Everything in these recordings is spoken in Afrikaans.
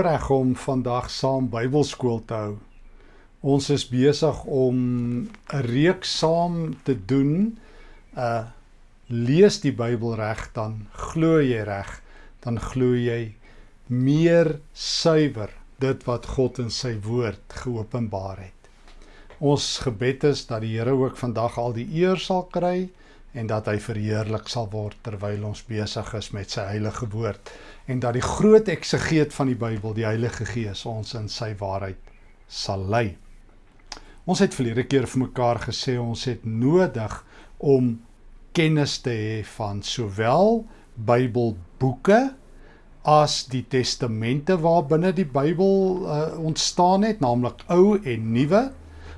voorreg om vandag saam Bybelskool te hou. Ons is besig om 'n reeks saam te doen. Uh lees die Bybel reg dan glo jy reg, dan glo jy meer suiwer dit wat God in sy woord geopenbaar het. Ons gebed is dat die Here ook vandag al die eer sal kry en dat hy verheerlik sal word terwyl ons besig is met sy heilige woord en dat die groot eksegeet van die Bybel, die Heilige Gees, ons in sy waarheid sal lei. Ons het verlede keer vir mekaar gesê ons het nodig om kennis te hê van sowel Bybelboeke as die testamente waarbinne die Bybel uh, ontstaan het, naamlik Ou en Nuwe,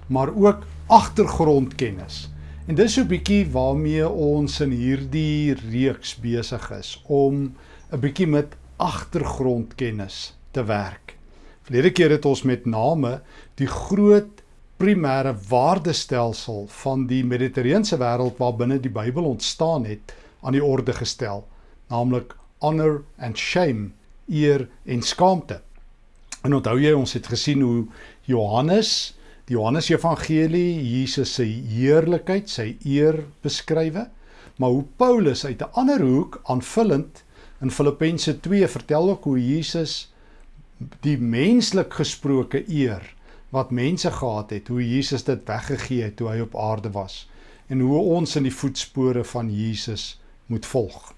maar ook agtergrondkennis. En dis so 'n bietjie waarmee ons in hierdie reeks besig is om 'n bietjie met agtergrondkennis te werk. Verlede keer het ons met name die groot primêre waardestelsel van die Mediterrane wêreld waarbinne die Bybel ontstaan het aan die orde gestel, naamlik honor and shame, eer en skaamte. En onthou jy ons het gesien hoe Johannes, die Johannes Evangelie, Jesus se heerlikheid, sy eer beskrywe, maar hoe Paulus uit 'n ander hoek aanvullend In Filippense 2 vertel ook hoe Jesus die menslik gesproke eer wat mense gehad het, hoe Jesus dit weggegee het toe hy op aarde was en hoe ons in die voetspore van Jesus moet volg.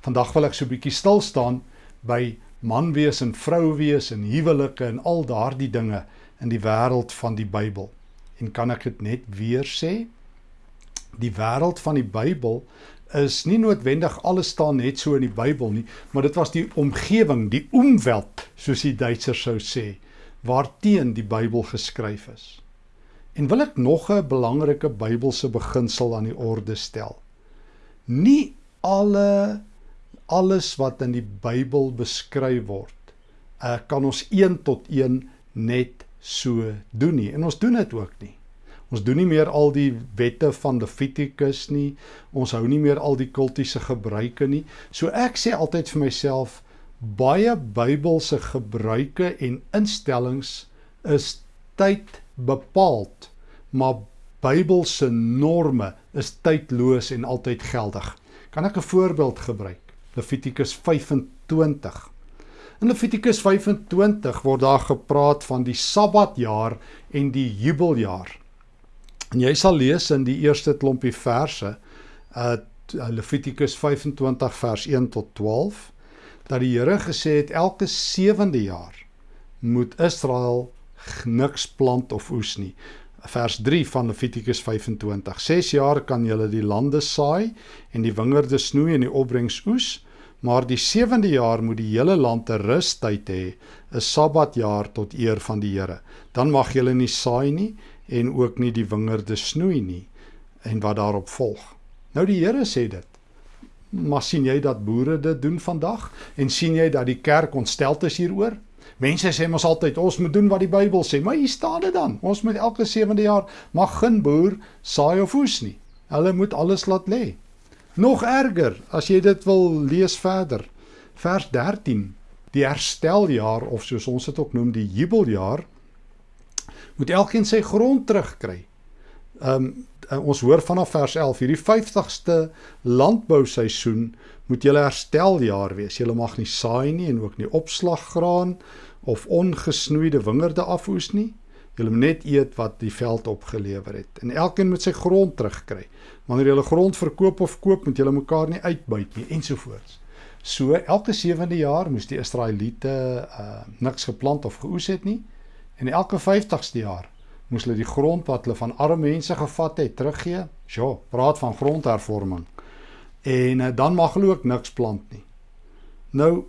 Vandag wil ek so 'n bietjie stil staan by man wees en vrou wees en huwelike en al daardie dinge in die wêreld van die Bybel. En kan ek dit net weer sê? Die wêreld van die Bybel is nie noodwendig alles staan net so in die Bybel nie, maar dit was die omgewing, die omweld, soos die Duitsers sou sê, waarteen die Bybel geskryf is. En wil ek nog 'n belangrike Bybelse beginsel aan die orde stel. Nie alle alles wat in die Bybel beskryf word, uh, kan ons een tot een net so doen nie. En ons doen dit ook nie. Ons doen nie meer al die wette van Levitikus nie. Ons hou nie meer al die kultiese gebruike nie. So ek sê altyd vir myself baie Bybelse gebruike en instellings is tyd bepaald, maar Bybelse norme is tydloos en altyd geldig. Kan ek 'n voorbeeld gebruik? Levitikus 25. In Levitikus 25 word daar gepraat van die Sabbatjaar en die jubeljaar. En jy sal lees in die eerste klompie verse uh Levitikus 25 vers 1 tot 12 dat die Here gesê het elke sewende jaar moet Israel niks plant of oes nie. Vers 3 van Levitikus 25. 6 jaar kan julle die lande saai en die wingerde snoei en die opbrengs oes, maar die sewende jaar moet die hele land 'n rustyd hê, 'n Sabbatjaar tot eer van die Here. Dan mag julle nie saai nie en ook nie die wingerde snoei nie en wat daarop volg. Nou die Here sê dit. Maar sien jy dat boere dit doen vandag en sien jy dat die kerk ontstel is hieroor? Mense sê mos altyd ons moet doen wat die Bybel sê, maar hier staan dit dan. Ons moet elke 7de jaar mag geen boer saai of oes nie. Hulle moet alles laat lê. Nog erger, as jy dit wil lees verder. Vers 13. Die hersteljaar of soos ons dit ook noem, die jubeljaar moet elkeen sy grond terugkry. Um, ons hoor vanaf vers 11 hierdie 50ste landbouseisoen moet julle hersteljaar wees. Julle mag nie saai nie en ook nie opslaggraan of ongesnoeide wingerde afoes nie. Julle moet net eet wat die veld opgelewer het. En elkeen moet sy grond terugkry. Wanneer julle grond verkoop of koop, moet julle mekaar nie uitbuit nie ensovoorts. So elke 7de jaar moes die Israeliete uh niks geplant of geoes het nie. En elke 50ste jaar moes hulle die grond wat hulle van arme mense gevat het teruggee. Ja, praat van grondhervorming. En uh, dan mag hulle ook niks plant nie. Nou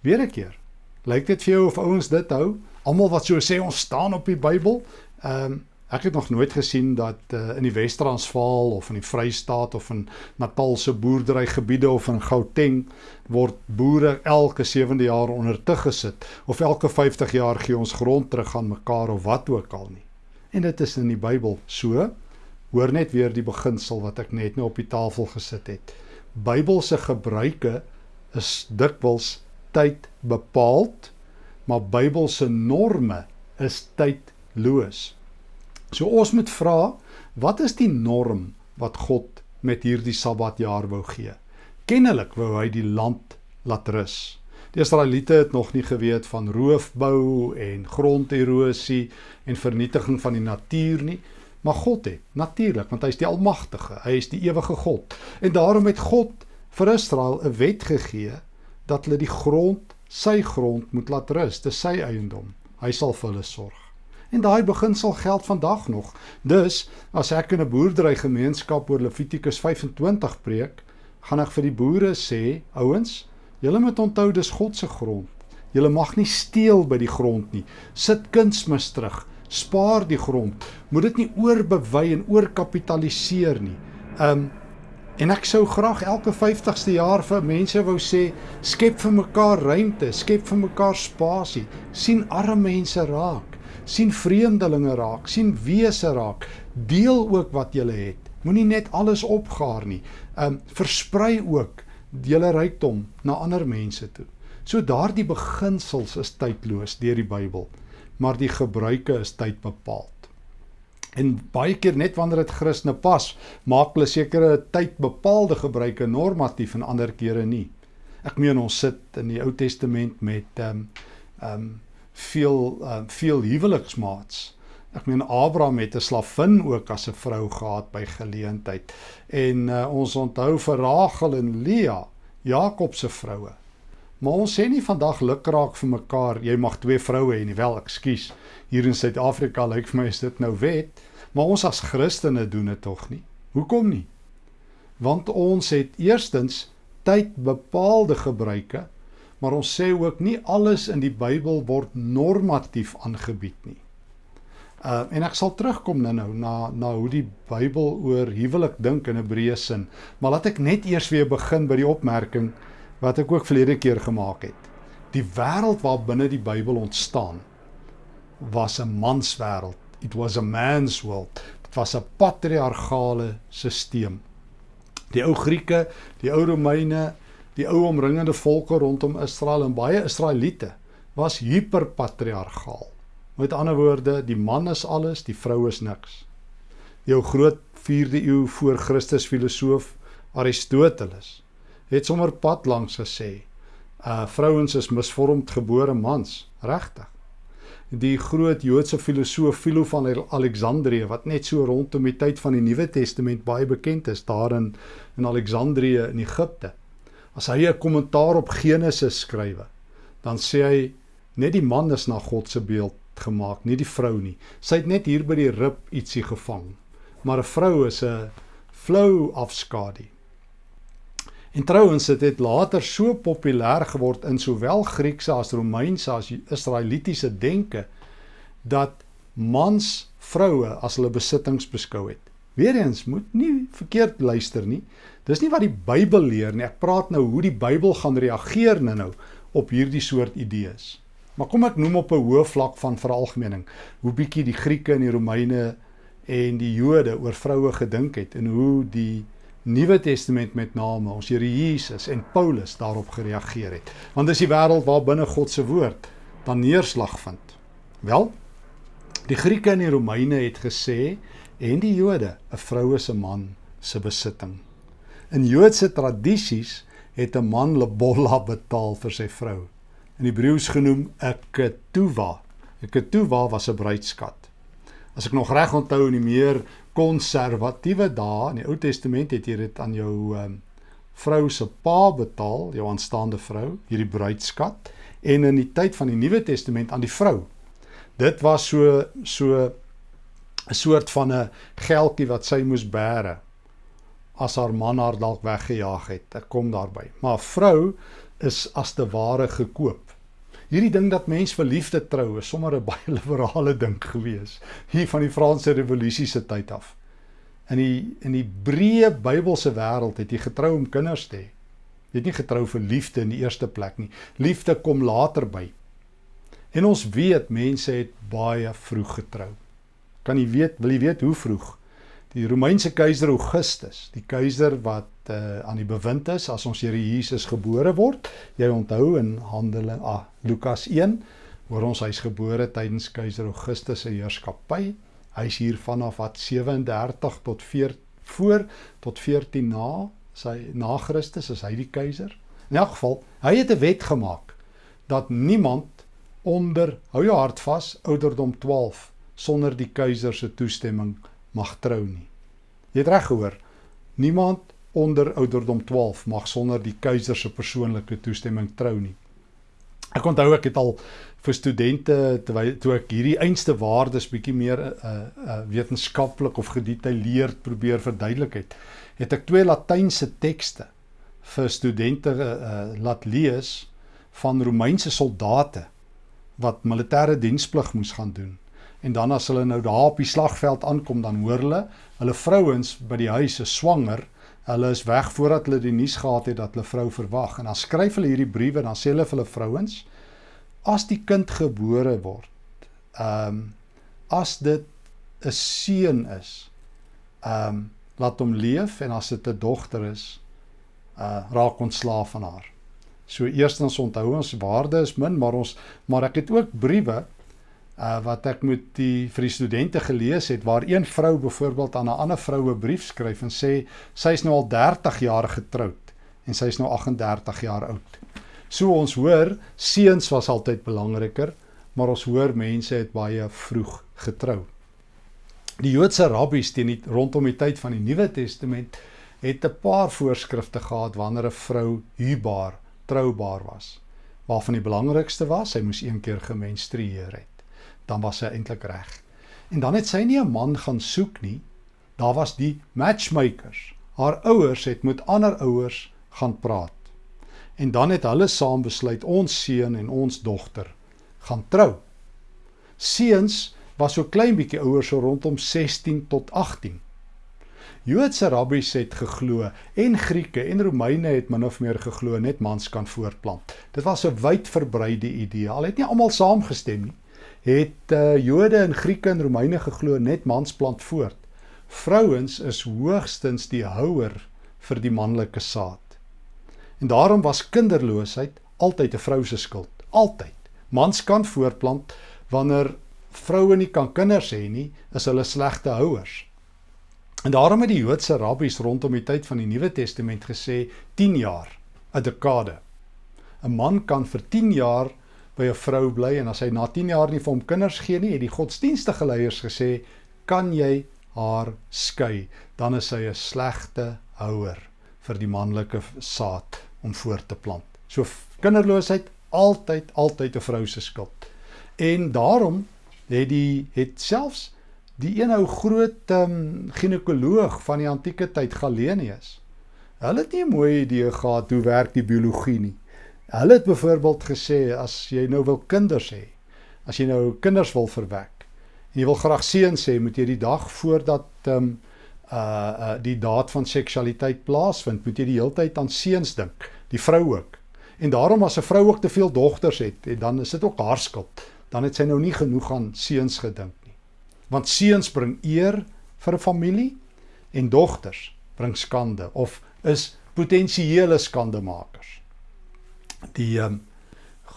weer 'n keer. Lyk dit vir jou of ouens dit hou? Almal wat so sê ons staan op die Bybel, ehm um, Ek het nog nooit gesien dat uh, in die Wes-Transvaal of in die Vrystaat of in Natalse boerderygebiede of in Gauteng word boere elke 7de jaar onder te gesit of elke 50 jaar gee ons grond terug aan mekaar of wat ook al nie. En dit is in die Bybel so. Hoor net weer die beginsel wat ek net nou op die tafel gesit het. Bybelse gebruike is dikwels tyd bepaald maar Bybelse norme is tydloos. So ons moet vra, wat is die norm wat God met hierdie Sabbatjaar wou gee? Kennelik wou hy die land laat rus. Die Israeliete het nog nie geweet van roofbou en gronderosie en vernietiging van die natuur nie, maar God het natuurlik, want hy is die almagtige, hy is die ewige God. En daarom het God vir Israel 'n wet gegee dat hulle die grond, sy grond moet laat rus, dis sy eiendom. Hy sal vir hulle sorg. En daai beginsel geld vandag nog. Dus as ek in 'n boerdery gemeenskap oor Levitikus 25 preek, gaan ek vir die boere sê, ouens, Julle moet onthou dis God se grond. Julle mag nie steel by die grond nie. Sit kunsmis terug. Spaar die grond. Moet dit nie oorbewei en oorkapitaliseer nie. Um en ek sou graag elke 50ste jaar vir mense wou sê skep vir mekaar ruimte, skep vir mekaar spasie. sien arme mense raak, sien vreemdelinge raak, sien wese raak. Deel ook wat jy het. Moenie net alles opgaar nie. Um versprei ook julle rykdom na ander mense toe. So daardie beginsels is tydloos deur die Bybel, maar die gebruike is tydbepaald. En baie keer net wanneer dit Christene pas, maak hulle sekere tydbepaalde gebruike normatief en ander kere nie. Ek meen ons sit in die Ou Testament met ehm um, ehm um, veel uh, veel huweliksmaats Ek meen Abraham het 'n slavin ook as 'n vrou gehad by geleentheid. En uh, ons onthou vir Rachel en Lea, Jakob se vroue. Maar ons sê nie vandag lukraak vir mekaar, jy mag twee vroue hê nie. Wel, ekskuus. Hier in Suid-Afrika lyk vir my is dit nou wet, maar ons as Christene doen dit tog nie. Hoekom nie? Want ons het eerstens tyd bepaalde gebruike, maar ons sê ook nie alles in die Bybel word normatief aangebied nie. Uh en ek sal terugkom nou nou na na hoe die Bybel oor huwelik dink in Hebreë sin. Maar laat ek net eers weer begin by die opmerking wat ek ook verlede keer gemaak het. Die wêreld waar binne die Bybel ontstaan was 'n manswêreld. It was a man's world. Dit was 'n patriargale stelsel. Die ou Grieke, die ou Romeine, die ou omringende volke rondom Israel en baie Israeliete was hiperpatriargaal. Met ander woorde, die man is alles, die vrou is niks. Jou groot 4de eeu voor Christus filosoof Aristoteles het sommer pad langs gesê, uh vrouens is misvormd gebore mans, regtig. Die groot Joodse filosoof Philo van Alexandrië wat net so rondom die tyd van die Nuwe Testament baie bekend is daar in in Alexandrië in Egipte. As hy 'n kommentaar op Genesis skrywe, dan sê hy net die man is na God se beeld gemaak, nie die vrou nie. Sy het net hier by die rib ietsie gevang. Maar 'n vrou is 'n flou afskadu. En trouens het dit later so populêr geword in sowel Griekse as Romeinse as Israelitiese denke dat mans vroue as hulle besittings beskou het. Weereens moet nie verkeerd luister nie. Dis nie wat die Bybel leer nie. Ek praat nou hoe die Bybel gaan reageer nou op hierdie soort idees. Maar kom ek noem op 'n hoë vlak van veralgemening hoe bietjie die Grieke en die Romeine en die Jode oor vroue gedink het en hoe die Nuwe Testament met name ons Here Jesus en Paulus daarop gereageer het. Want dis die wêreld waar binne God se woord dan neerslag vind. Wel, die Grieke en die Romeine het gesê en die Jode, 'n vrou is 'n man se besitting. In Joodse tradisies het 'n man lebolla betaal vir sy vrou in Hebreëus genoem 'n ketuwa. 'n Ketuwa was 'n bruidskat. As ek nog reg onthou in die meer konservatiewe dae in die Ou Testament het jy dit aan jou um, vrou se pa betaal, jou aanstaande vrou, hierdie bruidskat en in die tyd van die Nuwe Testament aan die vrou. Dit was so so 'n soort van 'n geldjie wat sy moes bære as haar man haar dalk weggejaag het. Ek kom daarby. Maar vrou is as te ware gekoop. Hierdie ding dat mens vir liefde trou is sommer 'n baie liberale ding gewees hier van die Franse revolusie se tyd af. In die in die breë Bybelse wêreld het jy getrou om kinders te hê. Jy het nie getrou vir liefde in die eerste plek nie. Liefde kom later by. En ons weet mense het baie vroeg getrou. Kan jy weet, wil jy weet hoe vroeg? Die Romeinse keiser Augustus, die keiser wat uh, aan die bewind is as ons Here Jesus gebore word. Jy onthou in Handelinge ah, Lukas 1 Hoor ons hy's gebore tydens keiser Augustus se heerskappy. Hy's hier vanaf wat 37 tot 4 voor tot 14 na sy na Christus is hy die keiser. In elk geval, hy het 'n wet gemaak dat niemand onder hou jou hart vas ouderdom 12 sonder die keiser se toestemming mag trou nie. Jy het reg gehoor. Niemand onder ouderdom 12 mag sonder die keiser se persoonlike toestemming trou nie. Ek onthou ek het al vir studente terwyl toe ek hierdie einste waardes bietjie meer uh, uh wetenskaplik of gedetailleerd probeer verduidelik het, het ek twee latynse tekste vir studente uh, laat lees van Romeinse soldate wat militêre diensplig moes gaan doen. En dan as hulle nou daar op die slagveld aankom, dan hoor hulle hulle vrouens by die huis is swanger Hulle is weg voordat hulle die nuus gehad het dat hulle vrou verwag en dan skryf hulle hierdie briewe dan sê hulle vir hulle vrouens as die kind gebore word ehm um, as dit 'n seun is ehm um, laat hom leef en as dit 'n dogter is uh raak ons slaaf van haar. So eerstens onthou ons waarde is min maar ons maar ek het ook briewe uh wat ek met die vir die studente gelees het waar een vrou byvoorbeeld aan 'n ander vrou 'n brief skryf en sê sy's nou al 30 jaar getroud en sy's nou 38 jaar oud. So ons hoor seuns was altyd belangriker, maar ons hoor mense het baie vroeg getrou. Die Joodse rabbies teen die rondom die tyd van die Nuwe Testament het 'n paar voorskrifte gehad wanneer 'n vrou huwbaar, troubaar was. Waarvan die belangrikste was, sy moes een keer gemenstrueer het dan was sy eintlik reg. En dan het sy nie 'n man gaan soek nie. Daar was die matchmakers. Haar ouers het met ander ouers gaan praat. En dan het hulle saam besluit ons seun en ons dogter gaan trou. Seuns was so klein bietjie ouer so rondom 16 tot 18. Joodse rabbies het geglo en Grieke en Romeine het min of meer geglo net mans kan voortplant. Dit was 'n wyd verbreide idee. Al het nie almal saamgestem nie het uh, Jode en Grieke en Romeine geglo net mans plant voort. Vrouens is hoogstens die houer vir die manlike saad. En daarom was kinderloosheid altyd 'n vrou se skuld, altyd. Mans kan voortplant wanneer vroue nie kan kinders hê nie, is hulle slegte houers. En daarom het die Joodse rabbies rondom die tyd van die Nuwe Testament gesê 10 jaar, 'n dekade. 'n Man kan vir 10 jaar by 'n vrou bly en as hy na 10 jaar nie vir hom kinders gee nie, het die godsdienstige leiers gesê, "Kan jy haar skei?" Dan is sy 'n slegte houer vir die manlike saad om voort te plant. So kinderloosheid altyd altyd 'n vrou se skuld. En daarom het die het selfs die een ou groot um, ginekoloog van die antieke tyd Galenius. Hulle het nie 'n mooi idee gehad hoe werk die biologie nie. Hulle het byvoorbeeld gesê as jy nou wil kinders hê, as jy nou kinders wil verwek en jy wil graag seuns hê, moet jy die dag voordat ehm um, uh uh die daad van seksualiteit plaasvind, moet jy die hele tyd aan seuns dink, die vrou ook. En daarom as 'n vrou ook te veel dogters het, en dan is dit ook haar skuld. Dan het sy nou nie genoeg aan seuns gedink nie. Want seuns bring eer vir 'n familie en dogters bring skande of is potensiële skandemakers die um,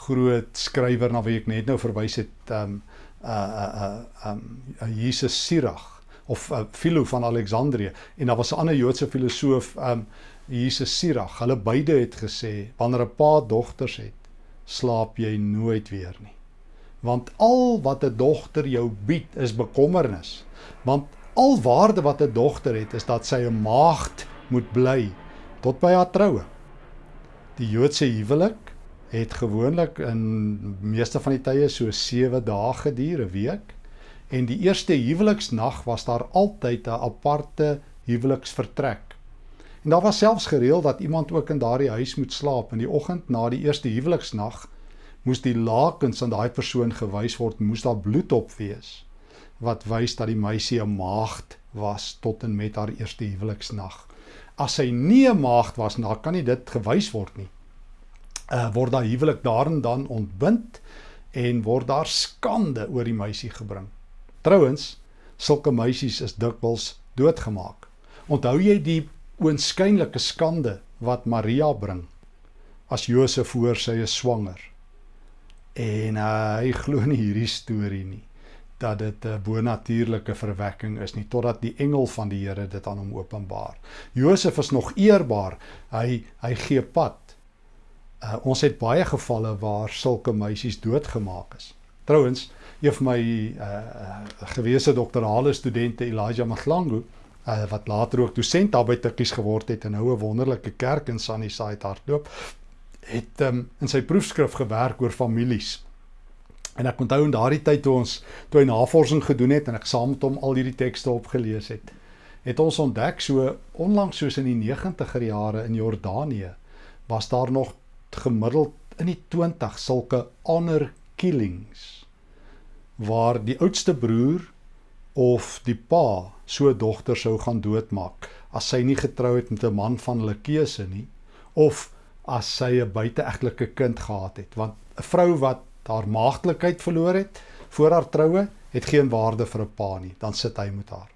groot skrywer na wie ek net nou verwys het um uh uh um uh, Jesus Sirach of uh, Philo van Alexandrië en daar was 'n ander Joodse filosoof um Jesus Sirach. Hulle beide het gesê wanneer 'n pa dogters het, slaap jy nooit weer nie. Want al wat 'n dogter jou bied is bekommernis. Want al waarde wat 'n dogter het is dat sy 'n maagd moet bly tot by haar troue. Die Joodse huwelik het gewoonlik in meeste van die tye so 7 dae geduur, 'n week. En die eerste huweliksnag was daar altyd 'n aparte huweliksvertrek. En daar was selfs gereël dat iemand ook in daardie huis moet slaap in die oggend na die eerste huweliksnag moes die lakens aan daai persoon gewys word, moes daar bloed op wees wat wys dat die meisie 'n maagd was tot en met haar eerste huweliksnag as hy nie 'n maagd was, dan kan nie dit gewys word nie. Uh word daai huwelik daarin dan ontbind en word daar skande oor die meisie gebring. Trouwens, sulke meisies is dikwels doodgemaak. Onthou jy die oënskynlike skande wat Maria bring as Josef hoor sy is swanger? En uh, hy glo nie hierdie storie nie dat dit 'n bonatuurlike verwekking is nie totdat die engel van die Here dit aan hom openbaar. Josef is nog eerbaar. Hy hy gee pad. Uh, ons het baie gevalle waar sulke meisies doodgemaak is. Trouwens, een van my uh, gewese doktorale studente Elijah Maglangu uh, wat later ook dosent daar by Tikkies geword het en nou 'n wonderlike kerk in Sunnyside hardloop, het um, in sy proefskrif gewerk oor families. En ek onthou in daardie tyd toe ons toe hy navorsing gedoen het en ek saam met hom al hierdie tekste opgelees het, het ons ontdek so onlangs soos in die 90er jare in Jordanië was daar nog gemiddeld in die 20 sulke honor killings waar die oudste broer of die pa so dogter sou gaan doodmaak as sy nie getrou het met 'n man van hulle keuse nie of as sy 'n buiteegtelike kind gehad het. Want 'n vrou wat haar maagdelikheid verloor het voor haar troue, het geen waarde vir 'n pa nie, dan sit hy met haar.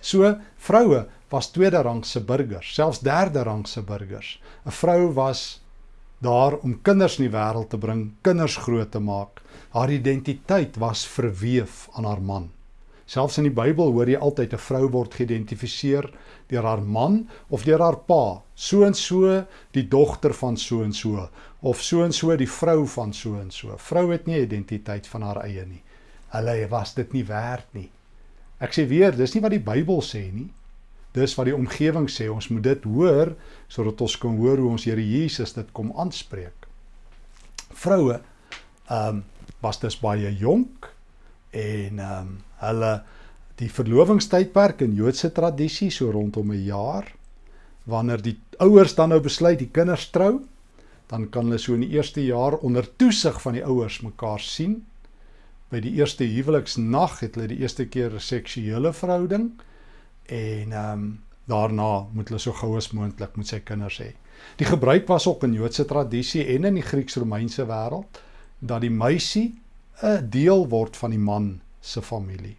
So vroue was tweede rangse burgers, selfs derde rangse burgers. 'n Vrou was daar om kinders in die wêreld te bring, kinders groot te maak. Haar identiteit was verweef aan haar man. Selfs in die Bybel hoor jy altyd 'n vrou word geïdentifiseer deur haar man of deur haar pa, so en so die dogter van so en so of so en so die vrou van so en so. Vrou het nie identiteit van haar eie nie. Hulle was dit nie werd nie. Ek sê weer, dis nie wat die Bybel sê nie. Dis wat die omgewing sê. Ons moet dit hoor sodat ons kan hoor hoe ons Here Jesus dit kom aanspreek. Vroue ehm um, was dus baie jonk en ehm um, hulle die verlovingstydperk in Joodse tradisie so rondom 'n jaar wanneer die ouers dan nou besluit die kinders trou dan kan hulle so in die eerste jaar onder toesig van die ouers mekaar sien by die eerste huweliksnag het hulle die eerste keer 'n seksuele verhouding en ehm um, daarna moet hulle so gou as moontlik met sy kinders hê. Die gebruik was ook in Joodse tradisie en in die Grieks-Romeinse wêreld dat die meisie 'n deel word van die man se familie.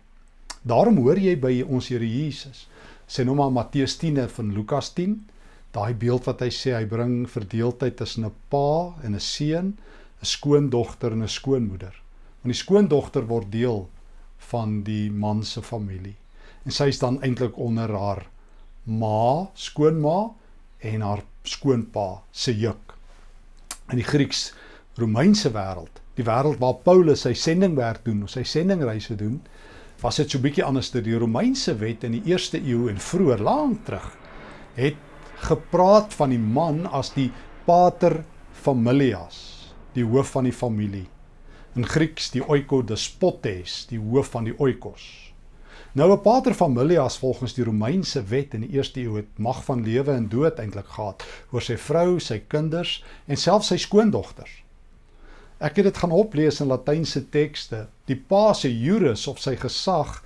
Daarom hoor jy by ons Here Jesus, sê nou maar Matteus 10 van Lukas 10, daai beeld wat hy sê hy bring verdeeldheid tussen 'n pa en 'n seun, 'n skoondogter en 'n skoonmoeder. Want die skoondogter word deel van die man se familie. En sy is dan eintlik onder haar ma, skoonma en haar skoonpa se juk. In die Grieks Romeinse wêreld die wêreld waar Paulus sy sendingwerk doen, sy sendingreise doen, was dit so bietjie anders te die Romeinse wet in die eerste eeu en vroeër lank terug het gepraat van die man as die pater familias, die hoof van die familie. In Grieks die oikodespotes, die hoof van die oikos. Nou 'n pater familias volgens die Romeinse wet in die eerste eeu het mag van lewe en dood eintlik gehad oor sy vrou, sy kinders en selfs sy skoondogters. Ek het dit gaan oplees in Latynse tekste. Die pa se jurus of sy gesag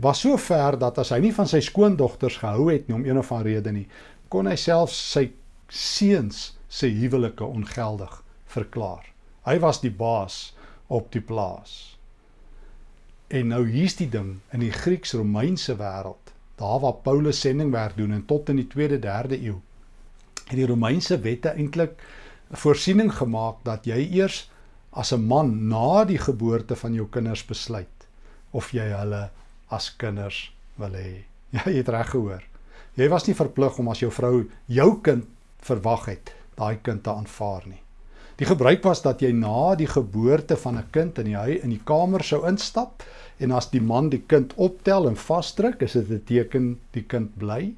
was so ver dat as hy nie van sy skoondogters gehou het nie om een of ander rede nie, kon hy self sy seuns se huwelike ongeldig verklaar. Hy was die baas op die plaas. En nou hier's die ding in die Grieks-Romeinse wêreld, daar waar Paulus sendingwerk doen en tot in die 2de, 3de eeu, het die Romeinse wette eintlik voorsiening gemaak dat jy eers as 'n man na die geboorte van jou kinders besluit of jy hulle as kinders wil hê. Ja, jy het reg gehoor. Jy was nie verplig om as jou vrou jou kind verwag het, daai kind te aanvaar nie. Die gebruik was dat jy na die geboorte van 'n kind in die huis in die kamer sou instap en as die man die kind optel en vasdruk, is dit 'n teken die kind bly.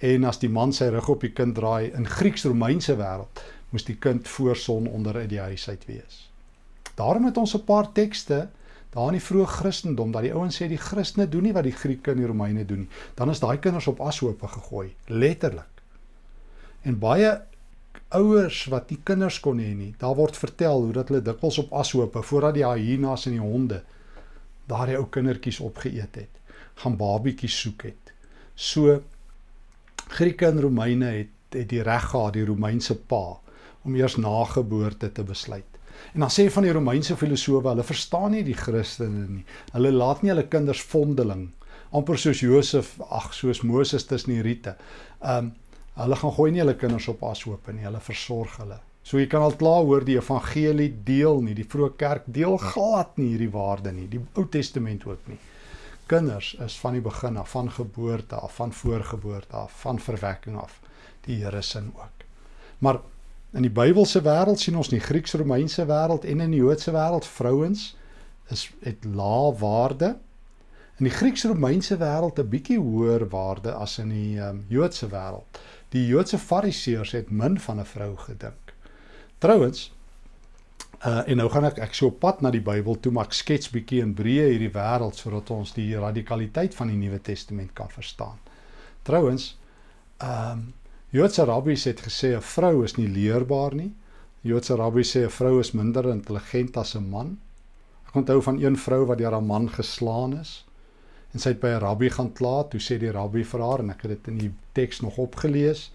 En as die man sy rug op die kind draai in Grieks-Romeinse wêreld, moes die kind voor son onder uit die huis uit wees. Daarom het ons 'n paar tekste daar in die vroeë Christendom dat die ouens sê die Christene doen nie wat die Grieke en die Romeine doen nie. Dan is daai kinders op ashope gegooi, letterlik. En baie ouers wat nie kinders kon hê nie, daar word vertel hoe dat hulle dikwels op ashope voordat die hyenas en die honde daardie ou kindertjies opgeëet het, gaan babietjies soek het. So Grieke en Romeine het het die reg gehad die Romeinse pa om eers na geboorte te besluit. En dan sê van die Romeinse filosowe, hulle verstaan nie die Christene nie. Hulle laat nie hulle kinders vondeling amper soos Josef, ag soos Moses tussen die riete. Um hulle gaan gooi nie hulle kinders op ashoop nie. Hulle versorg hulle. So jy kan al klaar hoor die evangelie deel nie, die vroeë kerk deel glad nie hierdie waarde nie, die Ou Testament ook nie. Kinders is van die begin af, van geboorte af, van voorgeboorte af, van verwekking af die Here se ook. Maar in die Bybelse wêreld sien ons nie Grieks-Romeinse wêreld en in die Joodse wêreld vrouens is het lae waarde. In die Grieks-Romeinse wêreld 'n bietjie hoër waarde as in die um, Joodse wêreld. Die Joodse Fariseërs het min van 'n vrou gedink. Trouwens, uh en nou gaan ek ek so op pad na die Bybel toe, maar ek skets bietjie in breë hierdie wêreld sodat ons die radikaliteit van die Nuwe Testament kan verstaan. Trouwens, ehm um, Joodse rabbies het gesê 'n vrou is nie leerbaar nie. Joodse rabbies sê 'n vrou is minder intelligent as 'n man. Ek onthou van een vrou wat deur haar man geslaan is en sy het by 'n rabbi gaan kla, toe sê die rabbi vir haar en ek het dit in die teks nog opgelees.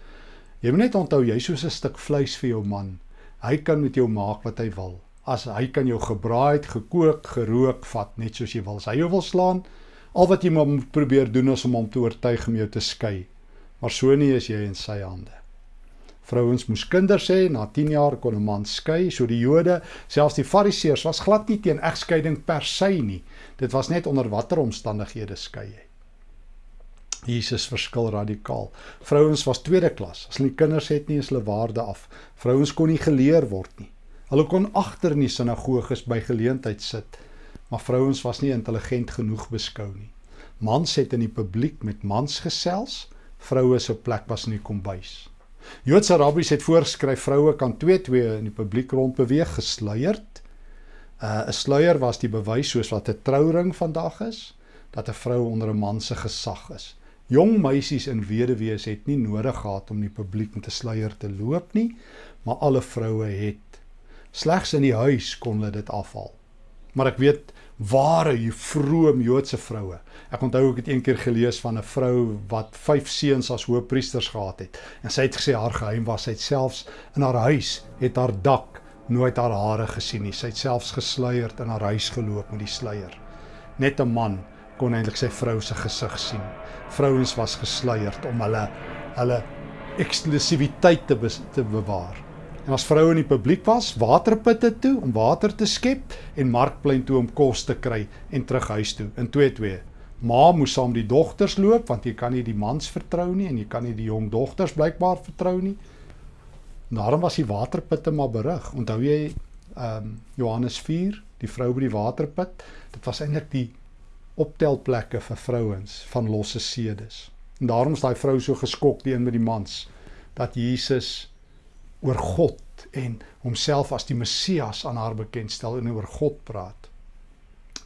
Jy moet net onthou jy's soos 'n stuk vleis vir jou man. Hy kan met jou maak wat hy wil. As hy kan jou gebraai, gekook, gerook vat net soos jy wil. As hy jou wil slaan, al wat jy moet probeer doen is om hom te oortuig om jou te skei maar so nie is jy in sy hande. Vrouens moes kinders hê, na 10 jaar kon 'n man skei, so die Jode, selfs die Fariseërs was glad nie teen egskeiding per se nie. Dit was net onder watter omstandighede skei jy. Jesus verskil radikaal. Vrouens was tweede klas. As hulle kinders het nie, is hulle waarde af. Vrouens kon nie geleer word nie. Hulle kon agter in die sinagoges by geleentheid sit, maar vrouens was nie intelligent genoeg beskou nie. Mans het in die publiek met mans gesels, vroue se plek was in die kombuis. Joodse rabbies het voorgeskryf vroue kan twee twee in die publiek rond beweeg gesluierd. Uh, 'n Sluier was die bewys soos wat 'n trouring vandag is dat 'n vrou onder 'n man se gesag is. Jong meisies en weduwees het nie nodig gehad om die publiek met 'n sluier te loop nie, maar alle vroue het. Slegs in die huis kon hulle dit afhaal. Maar ek weet ware vroom Joodse vroue. Ek onthou ek het eendag gelees van 'n vrou wat 5 seuns as hoëpriesters gehad het. En sy het gesê haar geheim was sy het selfs in haar huis het haar dak nooit haar hare gesien nie. Sy het selfs gesluierd in haar huis geloop met die sluier. Net 'n man kon eintlik sy vrou se gesig sien. Vrouens was gesluierd om hulle hulle eksklusiwiteit te, te bewaar. En as vroue in die publiek was, waterputte toe om water te skep en markplein toe om kos te kry en terug huis toe in 2-2. Ma moes saam die dogters loop want jy kan nie die mans vertrou nie en jy kan nie die jong dogters blykbaar vertrou nie. Daarom was die waterputte maar berig. Onthou jy ehm um, Johannes 4, die vrou by die waterput? Dit was eintlik die optelplekke vir vrouens van losse sedes. En daarom is daai vrou so geskok die een met die mans dat Jesus oor God en homself as die Messias aan haar bekendstel en oor God praat.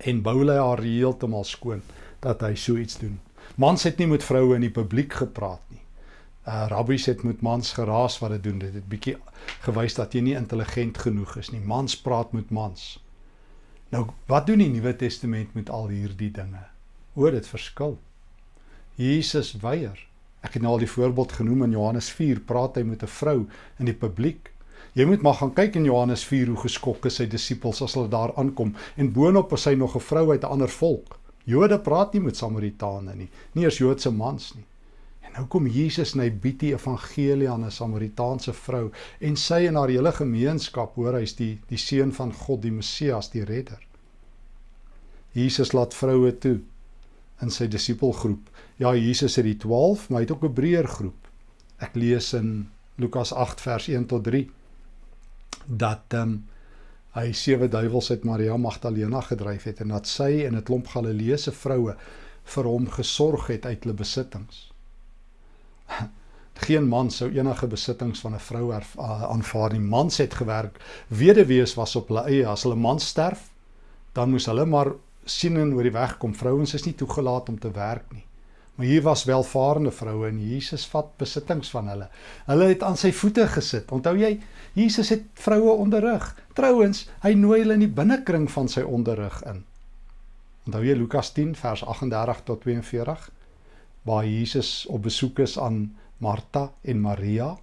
En bou hy haar heeltemal skoon dat hy so iets doen. Mans het nie met vroue in die publiek gepraat nie. Uh rabbies het met mans geraas wat dit doen. Dit het bietjie gewys dat jy nie intelligent genoeg is nie. Mans praat met mans. Nou, wat doen die Nuwe Testament met al hierdie dinge? Oor dit verskil. Jesus weier Ek het nou al die voorbeeld genoem in Johannes 4, praat hy met 'n vrou in die publiek. Jy moet maar gaan kyk in Johannes 4 hoe geskok is sy disippels as hulle daar aankom en boonop is hy nog 'n vrou uit 'n ander volk. Jode praat nie met Samaritane nie, nie eens Joodse mans nie. En nou kom Jesus en hy bied die evangelie aan 'n Samaritaanse vrou en sy en haar hele gemeenskap hoor hy's die die seun van God, die Messias, die redder. Jesus laat vroue toe in sy disipelgroep. Ja, Jesus het die 12, maar hy het ook 'n breër groep. Ek lees in Lukas 8 vers 1 tot 3 dat ehm um, hy sewe duiwels uit Maria Magdalena gedryf het en dat sy en 'n klomp Galileese vroue vir hom gesorg het uit hulle besittings. Geen man sou enige besittings van 'n vrou aanvaar nie. Mans het gewerk. Weduwees was op hulle eie. As hulle man sterf, dan moes hulle maar sien en oor die weg kom. Vrouens is nie toegelaat om te werk nie. Maar hier was welvarende vroue en Jesus vat besittings van hulle. Hulle het aan sy voete gesit. Onthou jy, Jesus het vroue onderrig. Trouwens, hy nooi hulle in die binnekring van sy onderrig in. Onthou jy Lukas 10 vers 38 tot 42 waar Jesus op besoek is aan Martha en Maria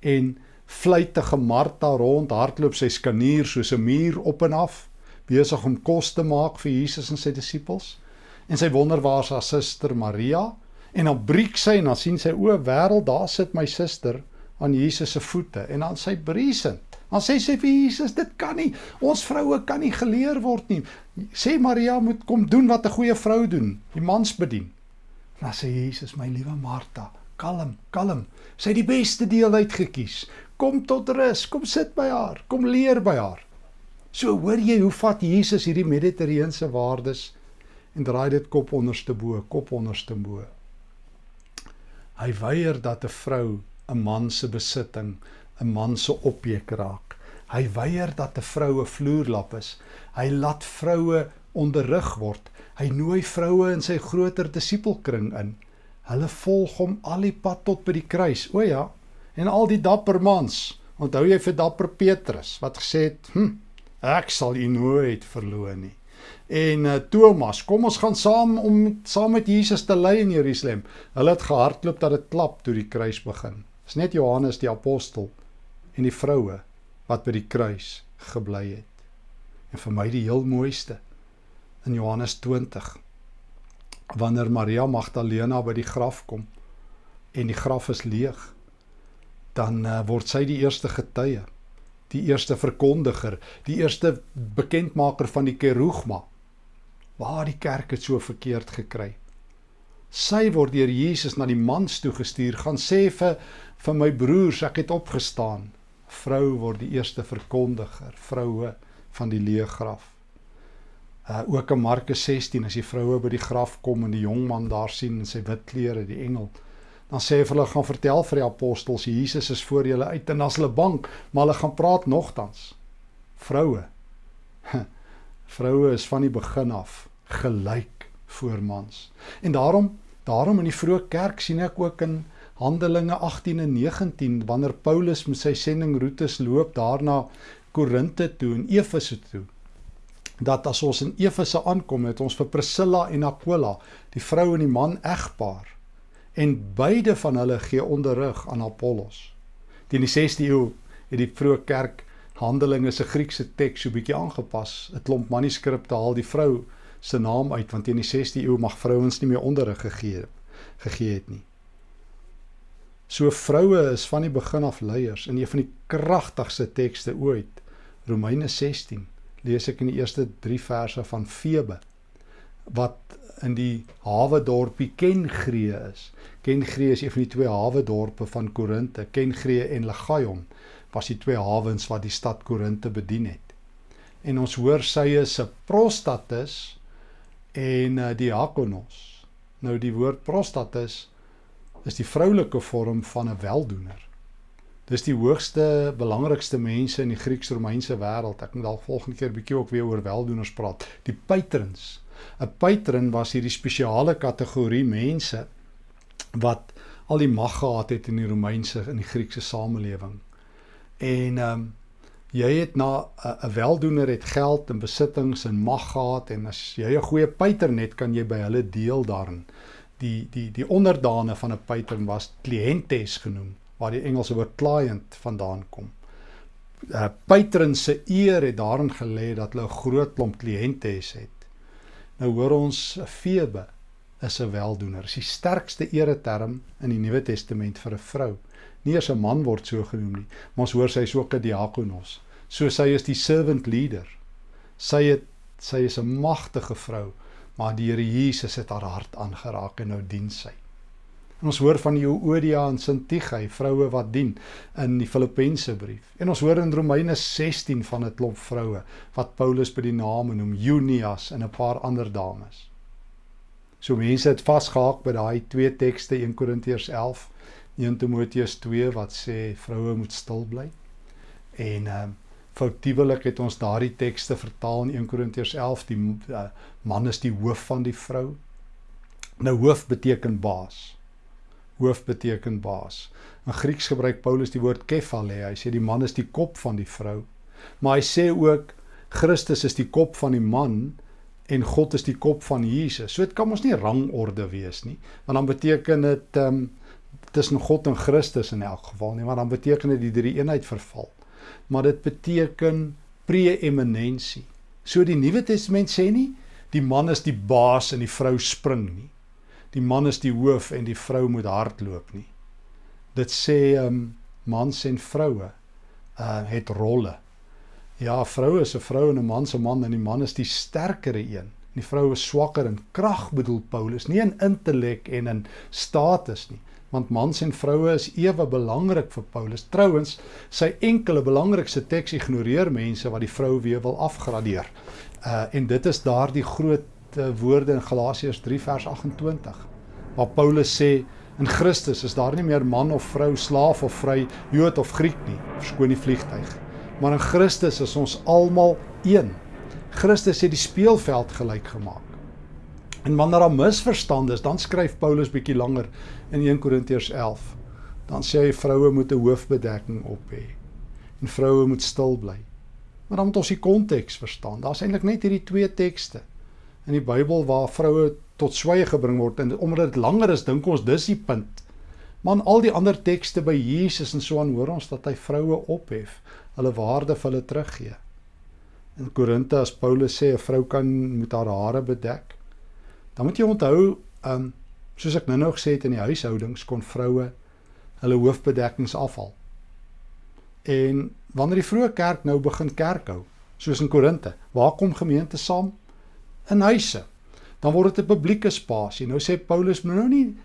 en vleitige Martha rond hardloop sy skanier soos 'n muur op en af besig om kos te maak vir Jesus en sy disippels. En sy wonder waar sy suster Maria en dan breek sy en dan sien sy o, wêreld, daar sit my suster aan Jesus se voete en dan sy briesend. Dan sê sy vir Jesus, dit kan nie. Ons vroue kan nie geleer word nie. Sê Maria moet kom doen wat 'n goeie vrou doen, die mans bedien. Dan sê Jesus, my liewe Martha, kalm, kalm. Sy het die beste deel uitgekies. Kom tot rus, kom sit by haar, kom leer by haar. So hoor jy hoe vat Jesus hierdie mediterrane waardes en draai dit kop onderste bo, kop onderste bo. Hy weier dat 'n vrou 'n man se besitting, 'n man se objek raak. Hy weier dat 'n vroue vloerlap is. Hy laat vroue onderrig word. Hy nooi vroue in sy groter disipelkring in. Hulle volg hom al die pad tot by die kruis. O ja, en al die dapper mans. Onthou jy vir dapper Petrus wat gesê het, "Hm, ek sal u nooit verloon nie." En uh, Thomas, kom ons gaan saam om saam met Jesus te ly in Jerusalem. Hulle het gehardloop dat dit klap toe die kruis begin. Dis net Johannes die apostel en die vroue wat by die kruis gebly het. En vir my die heel mooiste in Johannes 20 wanneer Maria Magdalena by die graf kom en die graf is leeg dan uh, word sy die eerste getuie die eerste verkondiger die eerste bekendmaker van die kerugma waar die kerk het so verkeerd gekry? Sy word deur Jesus na die mans toe gestuur gaan sê vir vir my broers ek het opgestaan. Vrou word die eerste verkondiger vroue van die leë graf uh, ook in Markus 16 as die vroue by die graf kom en die jong man daar sien in sy wit klere die engel dan sê hulle gaan vertel vir die apostels Jesus is voor julle uit en as hulle bang maar hulle gaan praat nogtans vroue vroue is van die begin af gelyk voor mans. En daarom daarom in die vroeë kerk sien ek ook in Handelinge 18 en 19 wanneer Paulus met sy sendingroetes loop daarna Korinte toe en Efese toe dat as ons in Efese aankom het ons vir Priscilla en Aquila die vrou en die man egpaar en beide van hulle gee onderrig aan Apollos. Teen die 6de eeu het die vroeë kerk Handelinge se Griekse teks so bietjie aangepas. 'n Klomp manuskripte haal die vrou se naam uit want teen die 16de eeu mag vrouens nie meer onderrig gegee gegee het nie. So vroue is van die begin af leiers in een van die kragtigste tekste ooit. Romeine 16 lees ek in die eerste 3 verse van Febe wat in die hawe dorpie Kengree is. Kengree is een van die twee hawe dorpe van Korinte. Kengree en Legaion was die twee hawens wat die stad Korinte bedien het. En ons hoor sy is 'n prostatus en uh, diakonos. Nou die woord prostatus is die vroulike vorm van 'n weldoener. Dis die hoogste belangrikste mense in die Grieks-Romeinse wêreld. Ek moet dalk volgende keer bietjie ook weer oor weldoeners praat. Die patrons. 'n Patron was hierdie spesiale kategorie mense wat al die mag gehad het in die Romeinse en die Griekse samelewing. En ehm um, jy het na 'n weldoener het geld en besittings en mag gehad en as jy 'n goeie patron het, kan jy by hulle deel daarin. Die die die onderdane van 'n patron was clientes genoem, waar die Engelse woord client vandaan kom. uh, Patron se eer het daarin gelê dat hulle 'n groot klomp clientes het. Nou hoor ons Febe is 'n weldoener. Dis die sterkste ereterm in die Nuwe Testament vir 'n vrou nie eers 'n man word so genoem nie, maar ons hoor sy is ook 'n diakonos. So sy is die servant leader. Sy het sy is 'n magtige vrou, maar die Here Jesus het haar hart aangeraak en nou dien sy. En ons hoor van Euodia en Sintige, vroue wat dien in die Filippense brief. En ons hoor in Romeine 16 van 'n klomp vroue wat Paulus by die name noem, Junias en 'n paar ander dames. So mense het vasgehaak by daai twee tekste 1 Korintiërs 11 1 Timoteus 2 wat sê vroue moet stil bly. En ehm uh, foutiewelik het ons daardie tekste vertaal in 1 Korintiërs 11 die uh, man is die hoof van die vrou. Nou hoof beteken baas. Hoof beteken baas. In Grieks gebruik Paulus die woord kephale. Hy sê die man is die kop van die vrou. Maar hy sê ook Christus is die kop van die man en God is die kop van Jesus. So dit kan ons nie rangorde wees nie. Want dan beteken dit ehm um, tussen God en Christus in elk geval nie, maar dan beteken dit die drie eenheid verval. Maar dit beteken preeminensie. So die Nuwe Testament sê nie die man is die baas en die vrou spring nie. Die man is die hoof en die vrou moet hardloop nie. Dit sê um, mans en vroue uh het rolle. Ja, vroue is 'n vrou en 'n man se man en die man is die sterkere een. Die vrou is swakker in krag bedoel Paulus, nie in intellek en in status nie want mans en vroue is ewe belangrik vir Paulus. Trouwens, sy enkele belangrikste teks ignoreer mense wat die vrou weer wil afgradeer. Uh en dit is daardie groot woorde in Galasiërs 3 vers 28 waar Paulus sê in Christus is daar nie meer man of vrou, slaaf of vry, Jood of Griek nie, verskoon die vliegtyg. Maar in Christus is ons almal een. Christus het die speelveld gelyk gemaak. En wanneer daar misverstande is, dan skryf Paulus bietjie langer in 1 Korintiërs 11. Dan sê hy vroue moet 'n hoofbedekking op hê en vroue moet stil bly. Maar dan moet ons die konteks verstaan. Daar's eintlik net hierdie twee tekste in die Bybel waar vroue tot swye gebring word en omdat dit langer is, dink ons dis die punt. Maar in al die ander tekste by Jesus en so aan hoor ons dat hy vroue ophef, hulle waarde vir hulle teruggee. In Korinte as Paulus sê 'n vrou kan moet haar hare bedek, dan moet jy onthou, ehm um, soos ek nou-nou gesê het in die huishoudings kon vroue hulle hoofbedekkings afhaal. En wanneer die vroeë kerk nou begin kerk hou, soos in Korinte, waar kom gemeente saam? In huise. Dan word dit 'n publieke spasie. Nou sê Paulus, moet nou nie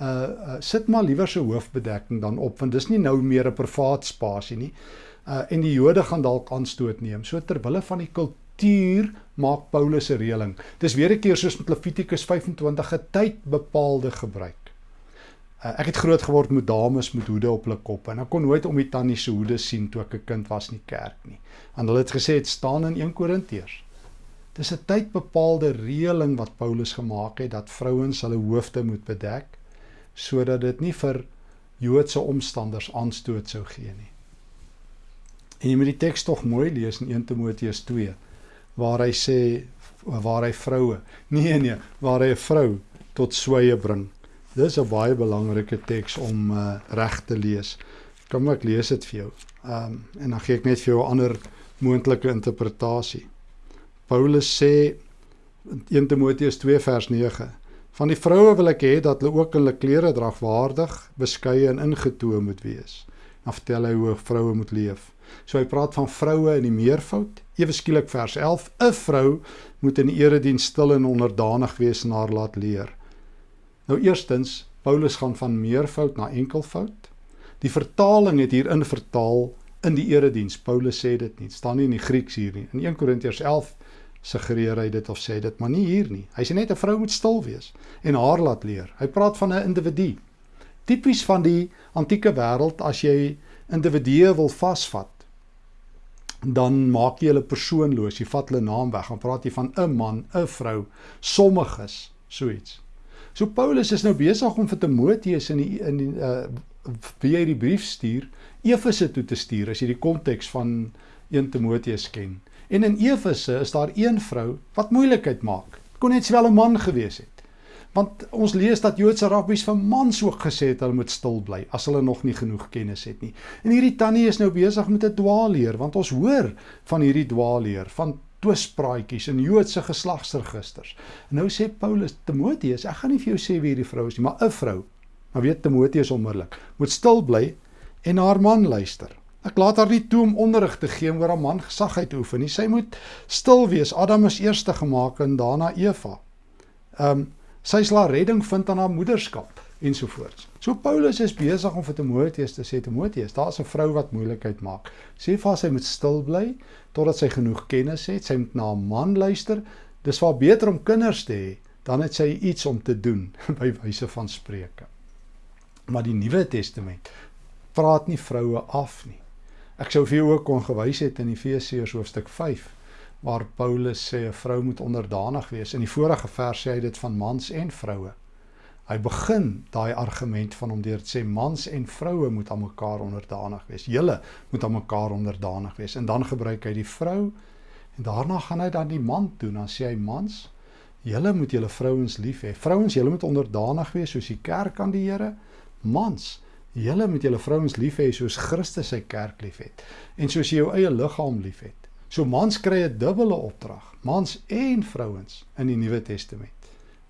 uh, uh sit maar liewer se hoofbedekking dan op want dis nie nou meer 'n privaat spasie nie. Uh en die Jode gaan dalk aanstoot neem. So ter wille van die kultuur maak Paulus 'n reëling. Dis weer 'n keer soos met Levitikus 25 'n tydbepaalde gebruik. Uh, ek het groot geword met dames met hoede op hulle koppe en ek kon nooit om die tannie se hoede sien toe ek 'n kind was in die kerk nie. En hulle het gesê dit staan in 1 Korintiërs. Dis 'n tydbepaalde reëling wat Paulus gemaak het dat vrouens hulle hoofde moet bedek sodat dit nie vir Joodse omstanders aanstoot sou gee nie. En jy moet die teks tog mooi lees in 1 Timoteus 2 waar hy sê waar hy vroue nee nee waar hy 'n vrou tot sweye bring. Dis 'n baie belangrike teks om uh, reg te lees. Kom ek lees dit vir jou. Um, en dan gee ek net vir jou 'n ander moontlike interpretasie Paulus sê in 1 Timoteus 2 vers 9 van die vroue wil ek hê dat hulle ook hulle klere dragwaardig beskeie en ingetoe moet wees dan vertel hy hoe vroue moet leef So hy praat van vroue in die meervoud. Ewe skielik vers 11: 'n Vrou moet in erediens stil en onderdanig wees en haar laat leer. Nou eerstens, Paulus gaan van meervoud na enkelvoud. Die vertaling het hierin vertaal in die erediens. Paulus sê dit nie, staan nie in die Grieks hier nie. In 1 Korintiërs 11 suggereer hy dit of sê dit, maar nie hier nie. Hy sê net 'n vrou moet stil wees en haar laat leer. Hy praat van 'n individu. Tipies van die antieke wêreld as jy individue wil vasvat dan maak jy hulle persoonloos. Jy vat hulle naam weg. Dan praat jy van 'n man, 'n vrou, sommiges, so iets. So Paulus is nou besig om vir Timoteus in die in die uh wie hy die brief stuur, Efese toe te stuur as jy die konteks van 1 Timoteus ken. En in Efese is daar een vrou wat moeilikheid maak. Kon net wel 'n man gewees het. Want ons lees dat Joodse rabbies vir mans ook gesê het hulle moet stil bly as hulle nog nie genoeg kennis het nie. En hierdie tannie is nou besig met 'n dwaalleer want ons hoor van hierdie dwaalleer van twispraatjies in Joodse geslagsregisters. En nou sê Paulus Timoteus, ek gaan nie vir jou sê wie hierdie vrou is nie, maar 'n vrou. Maar weet Timoteus onmiddellik, moet stil bly en haar man luister. Ek laat haar nie toe om onderrig te gee oor haar man gesag uit oefen nie. Sy moet stil wees. Adam is eerste gemaak en daarna Eva. Ehm um, sy sal redding vind aan haar moederskap ensovoorts. So Paulus is besig om vir Timoteus te sê Timoteus, daar's 'n vrou wat moeilikheid maak. Sê vir haar sy moet stil bly totdat sy genoeg kennis het. Sy moet na 'n man luister. Dis waar beter om kinders te hê dan het sy iets om te doen by wyse van spreuke. Maar die Nuwe Testament praat nie vroue af nie. Ek sou vir jou ook kon gewys het in Efesiërs hoofstuk 5 waar Paulus sê 'n vrou moet onderdanig wees. In die vorige vers sê hy dit van mans en vroue. Hy begin daai argument van hom deur te sê mans en vroue moet aan mekaar onderdanig wees. Julle moet aan mekaar onderdanig wees. En dan gebruik hy die vrou en daarna gaan hy dan die man toe. Dan sê hy mans, julle moet julle vrouens lief hê. Vrouens, julle moet onderdanig wees soos die kerk aan die Here. Mans, julle moet julle vrouens lief hê soos Christus sy kerk liefhet en soos jy jou eie liggaam liefhet. So mans kry 'n dubbele opdrag. Mans en vrouens in die Nuwe Testament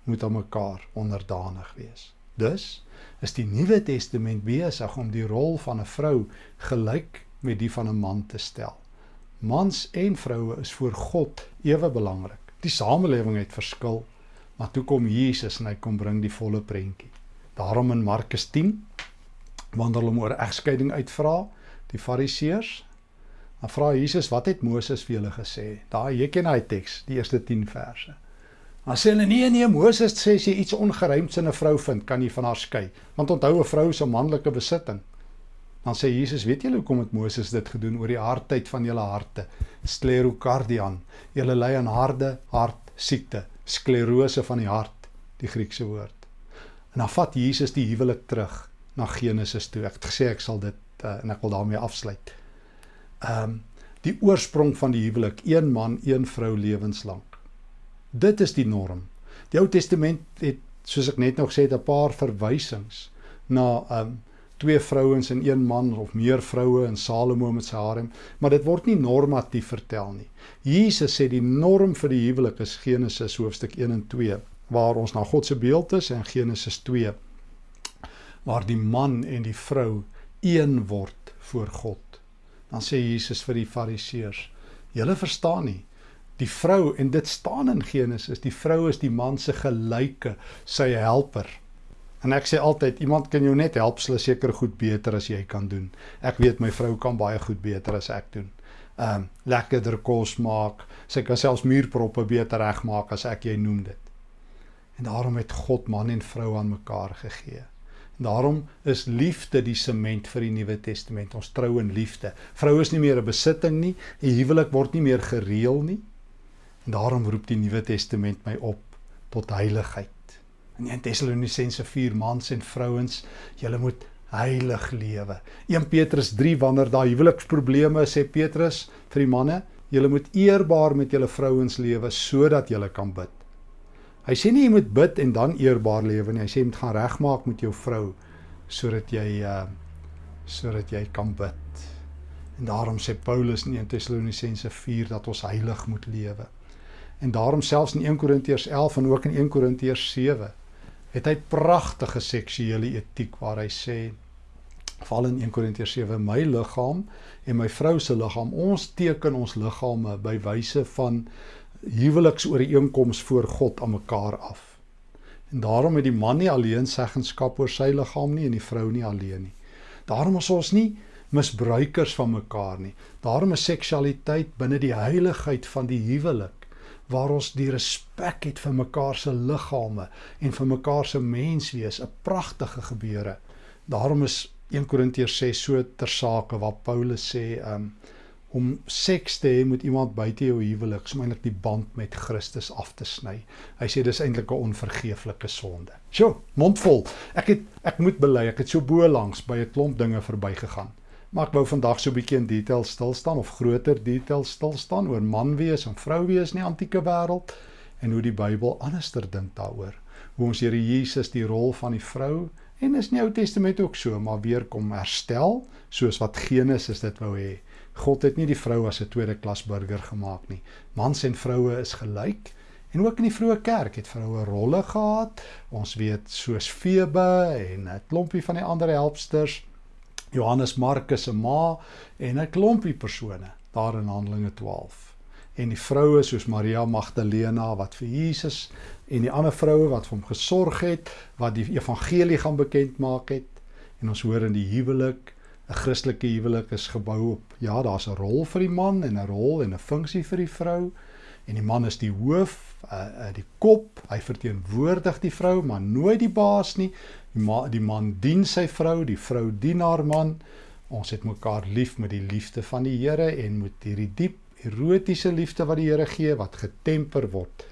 moet aan mekaar onderdanig wees. Dus is die Nuwe Testament besig om die rol van 'n vrou gelyk met die van 'n man te stel. Mans en vroue is voor God ewe belangrik. Die samelewing het verskil, maar toe kom Jesus en hy kom bring die volle prentjie. Daarom in Markus 10 wanneer hulle oor egskeiding uitvra, die Fariseërs, dan vra Jesus, "Wat het Moses vir julle gesê?" Daai jy ken daai teks, die eerste 10 verse. Dan sê hulle nee nee Moses sê as jy iets ongeruimds in 'n vrou vind, kan jy van haar skei. Want onthou 'n vrou is 'n manlike besitting. Dan sê Jesus, weet julle hoekom het Moses dit gedoen oor die hardheid van julle harte? Sklerokardian. Julle ly aan harde hart siekte, sklerose van die hart, die Griekse woord. En dan vat Jesus die huwelik terug na Genesis toe. Ek het gesê ek sal dit uh, en ek wil daarmee afsluit. Ehm um, die oorsprong van die huwelik, een man, een vrou lewenslank. Dit is die norm. Die Ou Testament het soos ek net nog gesê het 'n paar verwysings na um twee vrouens en een man of meer vroue in Salomo met sy harem, maar dit word nie normatief vertel nie. Jesus sê die norm vir die huwelik is Genesis hoofstuk 1 en 2 waar ons na God se beeld is en Genesis 2 waar die man en die vrou een word voor God. Dan sê Jesus vir die Fariseërs: "Julle verstaan nie die vrou en dit staan in Genesis, die vrou is die man se gelyke, sy helper. En ek sê altyd iemand kan jou net help sal seker goed beter as jy kan doen. Ek weet my vrou kan baie goed beter as ek doen. Ehm um, lekkerder kos maak, sy kan selfs muurproppe beter regmaak as ek jy noem dit. En daarom het God man en vrou aan mekaar gegee. Daarom is liefde die sement vir die Nuwe Testament. Ons trou in liefde. Vrou is nie meer 'n besitting nie. 'n Huwelik word nie meer gereël nie. En daarom roep die Nuwe Testament my op tot heiligheid. In 1 Tessalonisense 4 mans en vrouens, julle moet heilig lewe. 1 Petrus 3 wanneer daar huweliksprobleme is, sê Petrus vir die manne, julle moet eerbaar met julle vrouens lewe sodat julle kan bid. Hy sê nie jy moet bid en dan eerbaar lewe nie. Hy sê jy moet gaan regmaak met jou vrou sodat jy uh sodat jy kan bid. En daarom sê Paulus in 1 Tessalonisense 4 dat ons heilig moet lewe. En daarom selfs in 1 Korintiërs 11 en ook in 1 Korintiërs 7 het hy pragtige seksuele etiek waar hy sê val in 1 Korintiërs 7 my liggaam en my vrou se liggaam ons teken ons liggame by wyse van huweliksooreenkoms voor God aan mekaar af. En daarom het die man nie alleen seggenskap oor sy liggaam nie en die vrou nie alleen nie. Daarom is ons nie misbruikers van mekaar nie. Daarom is seksualiteit binne die heiligheid van die huwelik waar ons die respek het vir mekaar se liggame en vir mekaar se menswees, 'n pragtige gebeure. Daarom is 1 Korintiërs 6 so ter sake waar Paulus sê um, om seks te hê met iemand buite jou huwelik, is eintlik die band met Christus af te sny. Hy sê dis eintlik 'n onvergeeflike sonde. Sjoe, mondvol. Ek het ek moet bely, ek het so bo langs by 'n klomp dinge verbygegaan. Maar ek wou vandag so 'n bietjie in detail stil staan of groter detail stil staan oor man wees en vrou wees in die antieke wêreld en hoe die Bybel anderster dink daaroor. Hoe ons Here Jesus die rol van die vrou en is in die Ou Testament ook so, maar weer kom herstel soos wat Genesis dit wou hê. God het nie die vrou as 'n tweede klas burger gemaak nie. Mans en vroue is gelyk. En ook in die vroeë kerk het vroue rolle gehad. Ons weet soos Febe en 'n klompie van die ander helpsters Johannes Markus se ma en 'n klompie persone daar in Handelinge 12. En die vroue soos Maria Magdalena wat vir Jesus en die ander vroue wat vir hom gesorg het, wat die evangelie gaan bekend maak het. En ons hoor in die huwelik, 'n Christelike huwelik is gebou op ja, daar's 'n rol vir die man en 'n rol en 'n funksie vir die vrou. En die man is die hoof, uh, uh, die kop, hy verteenwoordig die vrou, maar nooit die baas nie. Die, ma, die man dien sy vrou, die vrou dien haar man. Ons het mekaar lief met die liefde van die Here en met hierdie diep erotiese liefde wat die Here gee wat getemper word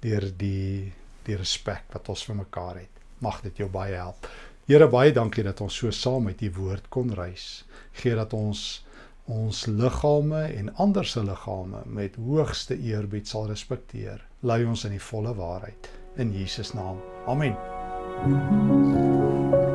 deur die die respek wat ons vir mekaar het. Mag dit jou baie help. Here baie dankie dat ons so saam met u woord kon reis. Gee dat ons ons liggame en ander se liggame met hoogste eerbied sal respekteer. Lei ons in die volle waarheid in Jesus naam. Amen. Thank you.